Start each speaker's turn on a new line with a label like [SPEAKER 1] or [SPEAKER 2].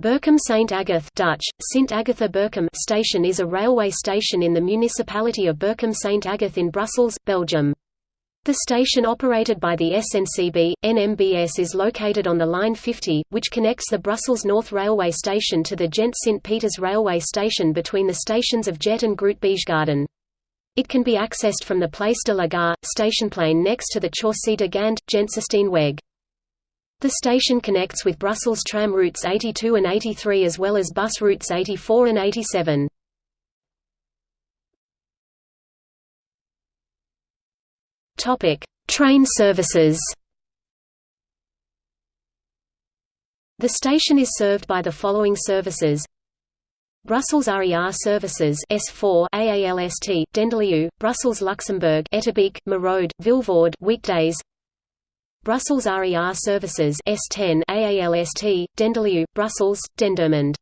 [SPEAKER 1] Berchem St. Agathe Dutch, Sint Agatha Berchem station is a railway station in the municipality of Berchem St. Agathe in Brussels, Belgium. The station operated by the SNCB, NMBS is located on the Line 50, which connects the Brussels North Railway Station to the Ghent St. Peters Railway Station between the stations of Jette and Groot-Bijgaarden. It can be accessed from the Place de la Gare, Stationsplein next to the Chaussée de Gand, Weg. The station connects with Brussels tram routes 82 and 83 as well as bus routes 84 and 87. Topic: Train services. The station is served by the following services: Brussels RER services S4 AALST Denderleeuw, Brussels Luxembourg Etterbeek, Merode, Vilvoorde weekdays Brussels RER services S10 AALST, Denderleeuw, Brussels, Dendermonde